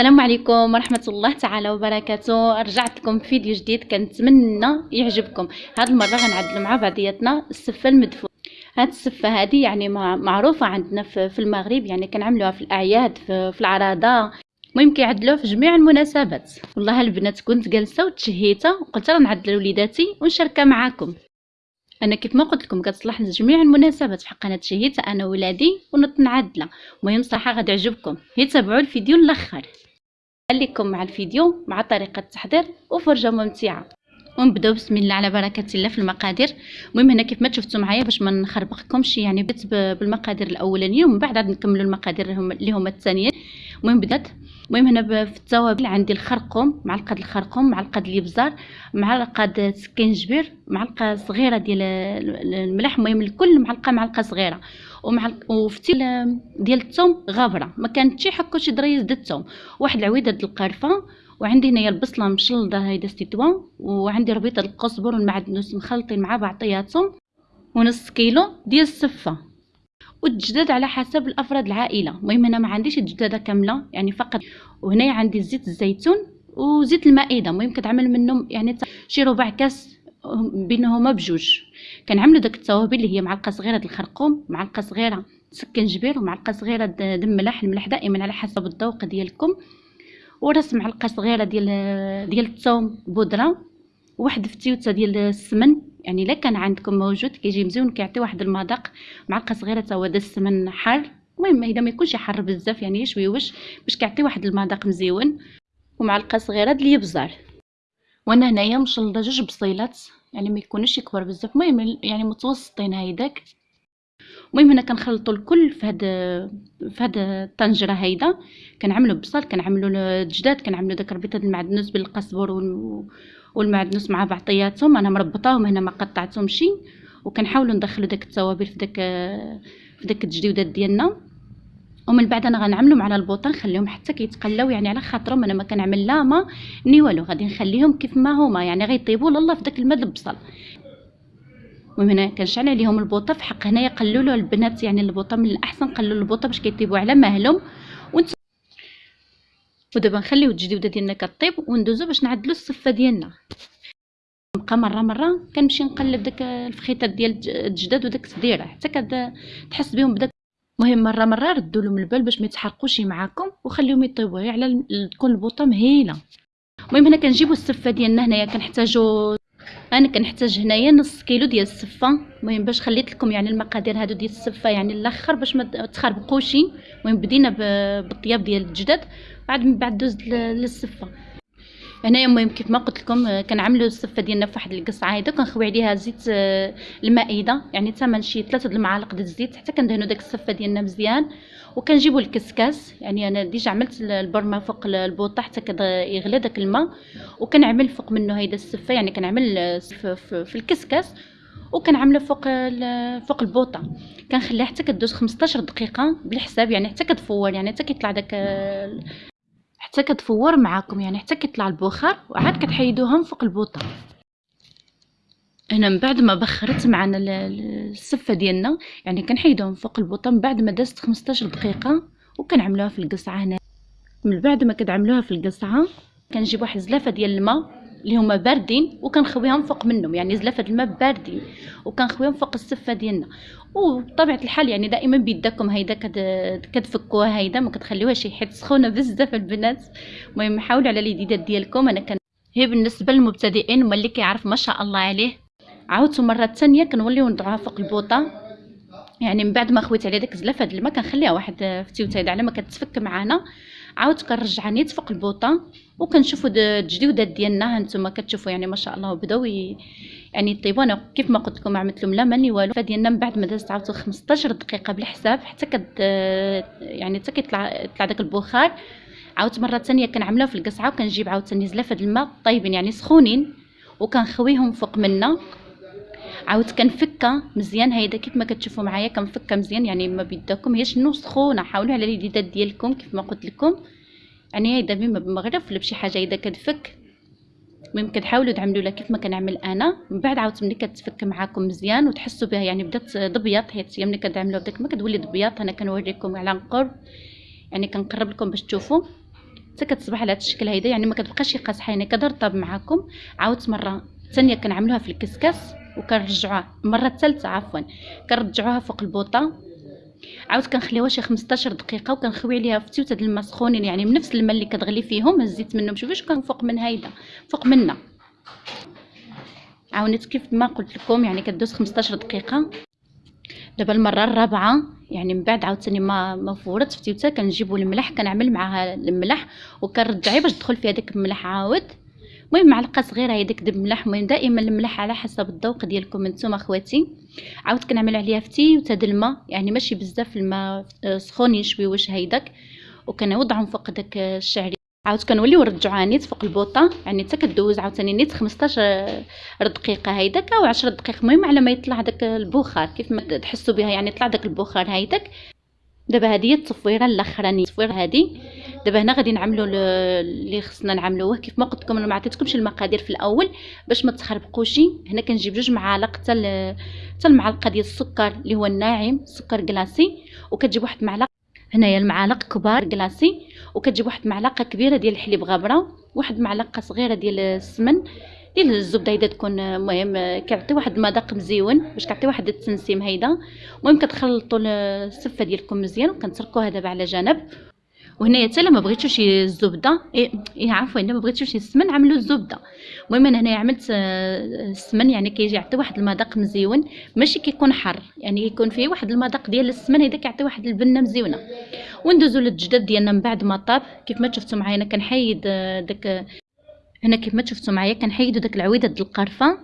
السلام عليكم ورحمة الله تعالى وبركاته. رجعت لكم في فيديو جديد كنتمنى يعجبكم. هاد المرة غنعدلو مع بعضياتنا. السفة المدفون. هاد السفة هادي يعني معروفة عندنا في المغرب يعني كنعملوها في الأعياد في, العراضة المهم كيعدلوها في جميع المناسبات. والله البنات كنت جالسة وتشهيتها وقلت راه نعدل لوليداتي ونشاركها معاكم. أنا كيف ما قلت لكم كتصلح لجميع المناسبات. بحق أنا تشهيت أنا ولادي ونط نعدلها. المهم صراحة غادي يعجبكم. هي تابعوا الفيديو الآخر خليكم مع الفيديو مع طريقة التحضير وفرجة ممتعة. ونبداو بسم الله على بركة الله في المقادير. المهم هنا كيف ما شفتوا معايا باش ما نخربقكمش يعني بديت بالمقادير الأولانية ومن بعد عاد نكملوا المقادير اللي هما الثانيين. المهم بدات. المهم هنا في التوابل عندي الخرقوم معلقة الخرقوم معلقة الإبزار معلقة سكينجبير معلقة صغيرة ديال الملح. المهم الكل معلقة معلقة صغيرة. ومعلقه وفتيل ديال الثوم غابرة. ما كانت شي حكو شي دريس د الثوم. واحد العويدة د القرفة. وعندي هنايا البصلة مشلضة هيدا ستيتوا وعندي ربيطة القزبر والمعدنوس مخلطين مع بعضياتهم. ونص كيلو ديال السفة. والدجداد على حسب الأفراد العائلة. المهم أنا ما عنديش الدجاجه كاملة يعني فقط وهنا عندي زيت الزيتون وزيت المائدة. المهم كتعمل منهم يعني شي ربع كاس بينهما بجوج. كنعملوا داك التوابل اللي هي معلقة صغيرة د الخرقوم معلقة صغيرة سكنجبير ومعلقة صغيرة د الملح الملح دائما على حسب الذوق ديالكم. ورأس معلقة صغيرة ديال ديال الثوم بودرة. واحد فتيوته ديال السمن. يعني إلا كان عندكم موجود كيجي مزيون كيعطي واحد المذاق معلقة صغيرة هو السمن حار. المهم إذا ما يكونش حار بزاف يعني شويوش باش كيعطي واحد المذاق مزيون ومعلقة صغيرة د الابزار وأنا هنايا مشلضة جوج بصيلات يعني ما يكونوش كبار بزاف. المهم يعني متوسطين هيداك. المهم هنا كنخلطوا الكل في هاد في هاد الطنجرة هيدا. كنعملوا بصل كنعملوا الجداد كنعملوا داك ربيطه المعدنوس بالقزبر والمعدنوس مع بعضياتهم أنا مربطاهم هنا ما قطعتهمش وكنحاولوا ندخلوا داك التوابل في داك في داك التجديدات ديالنا. ومن بعد أنا غنعملهم على البوطه نخليهم حتى كيتقلاو يعني على خاطرهم. أنا ما كنعمل لا ما ني والو. غادي نخليهم كيف ما هما يعني غيطيبوا لاله في داك الماء البصل. المهم هنا كنشعل عليهم البوطة في حق هنايا قللوا البنات يعني البوطة من الأحسن قللوا البوطة باش كيطيبوا على مهلهم. ودابا نخليو التجديده ديالنا كطيب وندوزو باش نعدلو الصفه ديالنا. نبقى مرة مرة كنمشي نقلب داك الفخيطات ديال الجداد وداك التديره حتى كتحس بهم بداك. المهم مرة مرة ردوا لهم البال باش ما يتحرقوش معاكم وخليهم يطيبوا غير على تكون البوطه مهيله المهم هنا كنجيبوا السفه ديالنا هنايا كنحتاجو أنا كنحتاج هنايا نص كيلو ديال السفه المهم باش خليت لكم يعني المقادير هادو ديال السفه يعني الأخر باش ما تخربقوش المهم بدينا بالطياب ديال الجداد بعد من بعد دوز للسفه هنايا المهم كيف ما قلت لكم آه، كنعملوا السفه ديالنا في واحد القصعة هيدا كنخوي عليها زيت آه، المائدة. يعني تمن شي ثلاثة المعالق ديال الزيت. حتى كندهنوا داك السفه ديالنا مزيان. وكنجيبوا الكسكاس. يعني أنا déjà عملت البرمة فوق البوطة حتى يغلى داك الماء وكنعمل فوق منه هيدا السفة. يعني كنعمل في الكسكاس وكنعمله فوق فوق البوطة. كنخليها حتى كدوز 15 دقيقة بالحساب. يعني حتى كتفور يعني حتى كيطلع داك حتى كتفور معاكم. يعني حتى كيطلع البخار وعاد كتحيدوهم فوق البوطة. هنا من بعد ما بخرت معنا السفه ديالنا يعني كنحيدوهم فوق البوطه بعد ما دازت 15 دقيقة وكنعملوها في القصعة هنا. من بعد ما كتعملوها في القصعة كنجيب واحد زلافة ديال الماء اللي هما باردين وكنخويهم فوق منهم يعني زلافة الماء باردين وكنخويهم فوق السفه ديالنا. وبطبيعة الحال يعني دائما بيدكم هيدا كتفكوها هيدا ما كتخليوهاش حيت سخونة بزاف البنات. المهم حاولوا على اليديدات ديالكم أنا كان هي بالنسبة للمبتدئين وما اللي كيعرف ما شاء الله عليه. عاودت مرة ثانية كنوليو نضعوها فوق البوطة. يعني من بعد ما خويت عليها داك الزلافة د الماء كنخليها واحد في تيوته على ما كتفك معانا. عاود كنرجع نيت فوق البوطه وكنشوفوا التجديدات ديالنا هانتوما كتشوفوا يعني ما شاء الله بداو يعني طيبوا أنا كيف ما قلت لكم عملت لهم لا ماني والو. فديالنا من بعد ما دازت عاود 15 دقيقة بالحساب حتى كت يعني حتى كيطلع يطلع داك البخار. عاودت مرة ثانية كنعملها في القصعة وكنجيب عاود ثاني زلافه الماء طيبين يعني سخونين وكنخويهم فوق منا عاود كنفكها مزيان هيدا كيف ما كتشوفوا معايا كنفكها مزيان يعني ما بيدكم هي شنو سخونه حاولوا على اليدات ديالكم كيف ما قلت لكم. يعني هيدا بما بالمغرب ولا بشي حاجة هيدا كتفك المهم كتحاولوا تعملوا لها كيف ما كنعمل أنا. من بعد عاود ملي كتفك معاكم مزيان وتحسوا بها يعني بدات ضبيط حيت ملي كتعملوا بداك ما كتولي ضبيط أنا كنوريكم على قرب يعني كنقرب لكم باش تشوفوا. حتى كتصبح على هذا الشكل هيدا يعني ما كتبقاش قاصحه يعني كترطب معاكم. عاودت مرة ثانية كنعملوها في الكسكاس وكنرجعوها. المرة الثالثة عفوا كنرجعوها فوق البوطة. عاود كنخليوها شي 15 دقيقة وكنخوي عليها في تيوته الماء سخونين يعني من نفس الماء اللي كتغلي فيهم هزيت منهم. شوفي كان فوق من هيدا فوق منا. عاونت كيف ما قلت لكم يعني كدوز 15 دقيقة. دابا المرة الرابعة يعني من بعد عاوتاني ما ما فورت فتيوته كنجيبو الملح كنعمل معاها الملح وكنرجعي باش تدخل فيها داك الملح عاود. المهم معلقه صغيرة هي ديك الملح المهم دائما الملح على حسب الذوق ديالكم نتوما اخواتي عاود كنعمل عليها فتيوته د الماء يعني ماشي بزاف الماء سخون يشوي واش هيداك. وكنوضعهم فوق داك الشعري. عاود كنوليو نرجعوها نيت فوق البوطة يعني حتى كدوز عاوتاني نيت 15 دقيقة هيداك أو 10 دقائق المهم على ما يطلع داك البخار كيف ما تحسوا بها يعني يطلع داك البخار هيداك. دابا هذه هي التصفيره الأخرانية. التصفيره هذه دابا هنا غادي نعملوا اللي خصنا نعملوه كيف ما قلت لكم أنا ما عطيتكمش المقادير في الأول باش ما تخربقوش هنا كنجيب جوج معالق حتى حتى المعلقة ديال السكر اللي هو الناعم سكر كلاصي وكتجيب واحد المعلقه هنايا المعالق كبار كلاصي وكتجيب واحد المعلقه كبيرة ديال الحليب غابرة واحد المعلقه صغيرة ديال السمن. ديال الزبدة هيدا تكون المهم كيعطي واحد المذاق مزيون باش كيعطي واحد التنسيم هيدا. المهم كتخلطوا السفه ديالكم مزيان وكنتركوها دابا على جنب. وهنايا حتى ما بغيتوش الزبده إيه, إيه عفوا إلا ما بغيتوش السمن عملوا الزبدة. المهم أنا هنايا عملت آه، السمن يعني كيجي يعطي واحد المذاق مزيون ماشي كيكون حر يعني يكون فيه واحد المذاق ديال السمن هذا كيعطي واحد البنة مزيونة. وندوزو للجداد ديالنا من بعد ما طاب. كيف ما شفتوا معايا أنا كنحيد آه، داك هنا كيف ما شفتوا معايا كنحيدو داك العويدة د القرفة.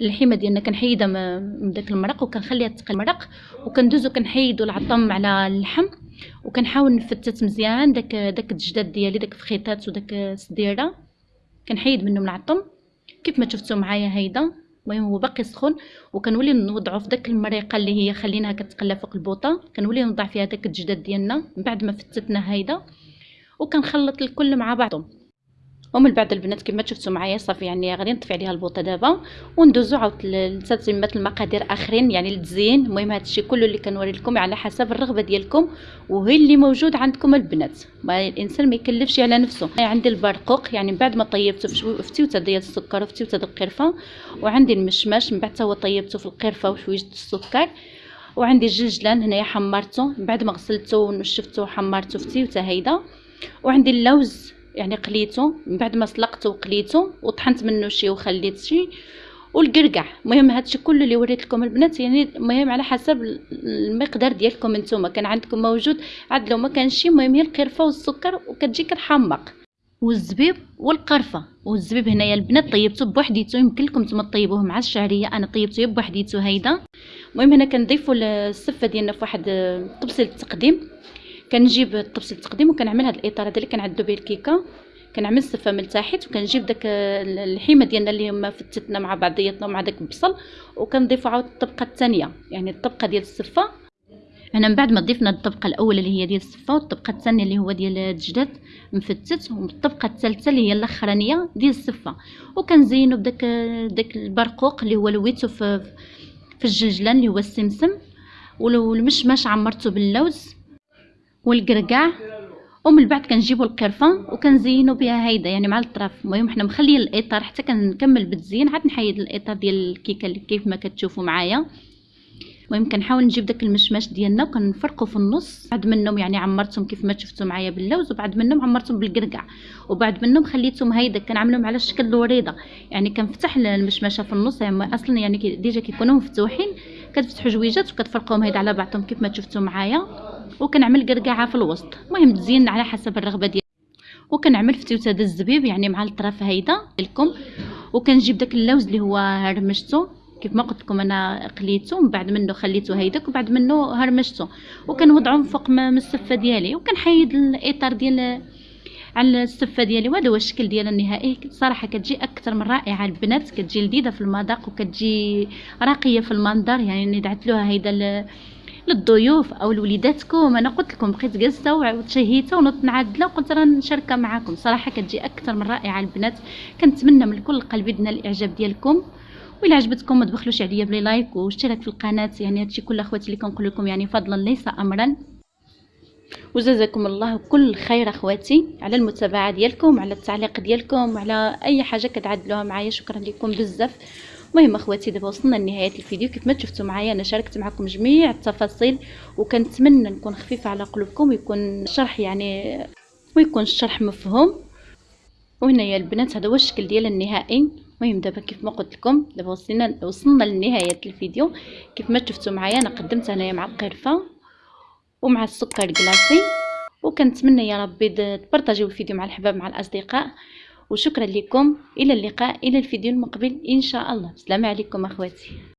اللحيمة ديالنا كنحيدها من داك المرق وكنخليها تقل المرق. وكندوزو كنحيدو العظم على اللحم. وكنحاول نفتت مزيان داك داك الجداد ديالي داك الفخيطات وداك السديره كنحيد منهم العظم. كيف ما شفتوا معايا هيدا المهم هو باقي سخون. وكنولي نوضعو في داك المريقة اللي هي خليناها كتقلى فوق البوطة. كنولي نوضع فيها داك الجداد ديالنا. من بعد ما فتتنا هيدا وكنخلط الكل مع بعضهم ومن بعد البنات كما شفتوا معايا صافي يعني غادي نطفي عليها البوطة دابا وندوزو عاود لتتمه المقادير آخرين يعني التزيين. المهم هذا الشيء كله اللي كنوري لكم على حسب الرغبة ديالكم وهي اللي موجود عندكم البنات. ما الإنسان ما يكلفش على نفسه. عندي البرقوق يعني من بعد ما طيبته في فتيوته ديال السكر وفتيوته ديال القرفة وعندي المشماش من بعد هو طيبته في القرفة وشوية السكر وعندي الجلجلان هنايا حمرته. من بعد ما غسلته ونشفته وحمرته في تيوتة هيدا وعندي اللوز. يعني قليته من بعد ما سلقته وقليته وطحنت منه شي وخليت شي والقرقع. المهم هادشي كله اللي وريت لكم البنات يعني المهم على حسب المقدار ديالكم نتوما كان عندكم موجود عاد لو ما كانش المهم هي القرفة والسكر وكتجي كتحمق. والزبيب والقرفة. والزبيب هنايا البنات طيبته بوحديته يمكن لكم نتوما طيبوه مع الشعرية أنا طيبته بوحديته هيدا. المهم هنا كنضيفوا السفه ديالنا في واحد طبسيل التقديم. كنجيب الطبس التقديم وكنعمل هذا الإطار هذا اللي كنعدو به الكيكة. كنعمل السفه من تحت وكنجيب داك اللحيمة ديالنا اللي هما فتتنا مع بعضياتنا مع داك البصل وكنضيفو عاود الطبقة الثانية يعني الطبقة ديال السفه هنا من بعد ما ضفنا الطبقة الأولى اللي هي ديال السفه والطبقة الثانية اللي هو ديال الدجاج مفتت والطبقة الثالثة اللي هي الأخرانية ديال السفه وكنزينو بداك داك البرقوق اللي هو لويتو في في الجلجلان اللي هو السمسم. والمشماش عمرته باللوز. والقرقاع ومن بعد كنجيبوا القرفه وكنزينوا بها هيدا يعني مع الطرف المهم حنا مخليين الإطار حتى كنكمل بالتزيين عاد نحيد الإطار ديال الكيكه اللي كيف ما كتشوفوا معايا. المهم كنحاول نجيب داك المشماش ديالنا وكنفرقو في النص. بعد منهم يعني عمرتهم كيف ما شفتوا معايا باللوز وبعد منهم عمرتهم بالقرقع وبعد منهم خليتهم هيدا كنعملهم على شكل الوريضة. يعني كنفتح المشمشة في النص. يعني أصلا يعني ديجا كيكونوا مفتوحين كتفتحوا جويجات وكتفرقوهم هيدا على بعضهم كيف ما شفتوا معايا. وكنعمل قرقعة في الوسط. المهم تزين على حسب الرغبة ديالك وكنعمل فتوته د الزبيب يعني مع الطرف هيدا لكم وكنجيب داك اللوز اللي هو هرمشته كيف ما قلت لكم أنا قليته من بعد منه خليته هيداك وبعد منه هرمشته وكنوضعهم فوق من السفه ديالي وكنحيد الإطار ديال على السفه ديالي. وهذا هو الشكل ديالها النهائي. صراحة كتجي أكثر من رائعة. البنات كتجي لذيذة في المذاق وكتجي راقية في المنظر. يعني دعت لها هيدا للضيوف أو لوليداتكم. أنا قلت لكم بقيت جالسه وتشهيتها ونوضت نعدله وقلت راه نشاركها معكم صراحة كتجي أكثر من رائعة البنات. كنتمنى من كل قلبي دنا الإعجاب ديالكم. وإلا عجبتكم ما تبخلوش عليا بلي لايك واشتراك في القناة يعني هادشي كل أخواتي اللي كنقول لكم يعني فضلا ليس امرا. وجزاكم الله كل خير أخواتي على المتابعة ديالكم على التعليق ديالكم على أي حاجة كتعدلوها معايا. شكرا لكم بزاف. المهم أخواتي دابا وصلنا لنهاية الفيديو. كيف ما شفتوا معايا أنا شاركت معكم جميع التفاصيل وكنتمنى نكون خفيفة على قلوبكم ويكون الشرح يعني ويكون الشرح مفهوم. وهنايا البنات هذا هو الشكل ديال النهائي. المهم دابا كيف ما قلت لكم دابا وصلنا وصلنا لنهاية الفيديو. كيف ما شفتوا معايا أنا قدمت هنايا مع القرفة ومع السكر كلاصي وكنتمنى يا ربي تبارطاجيو الفيديو مع الحباب مع الأصدقاء. وشكرا لكم. إلى اللقاء إلى الفيديو المقبل إن شاء الله. السلام عليكم أخواتي.